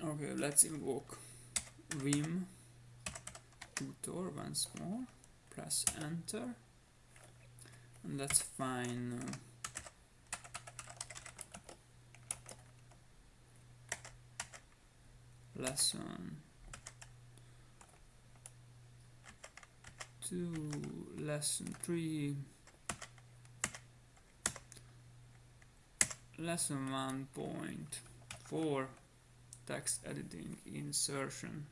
Okay, let's invoke Vim tutor once more. Press enter. And find uh, lesson two, lesson three, lesson one point four, text editing insertion.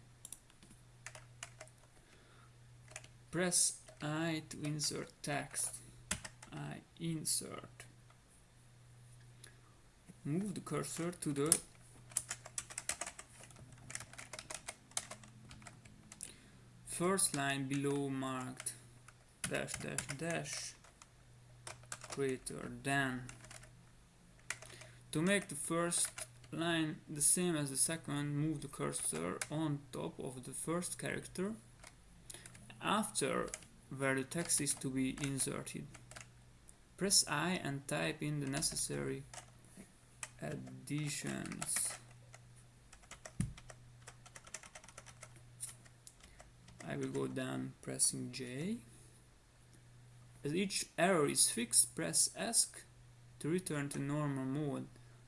Press I to insert text. I insert. Move the cursor to the first line below marked dash dash dash greater than to make the first line the same as the second move the cursor on top of the first character after where the text is to be inserted press I and type in the necessary additions I will go down pressing J. As each error is fixed, press ESC to return to normal mode.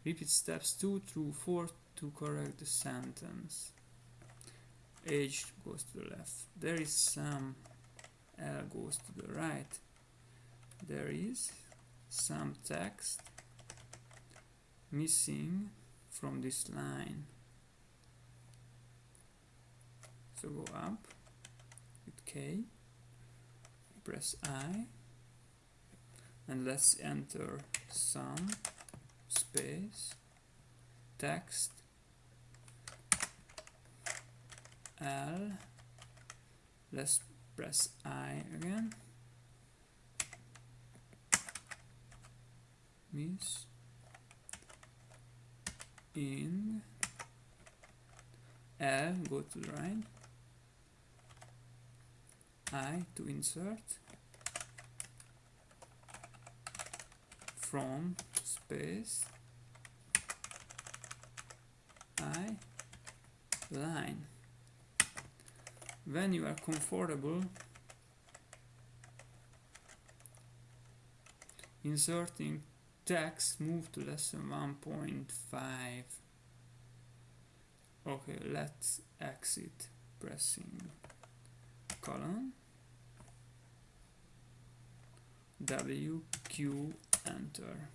Repeat steps 2 through 4 to correct the sentence. H goes to the left. There is some L goes to the right. There is some text missing from this line. So go up with K press I and let's enter some space text L let's press I again. Miss in L go to the right I to insert from space I line. When you are comfortable inserting text move to lesson 1.5 okay let's exit pressing colon W, Q, center.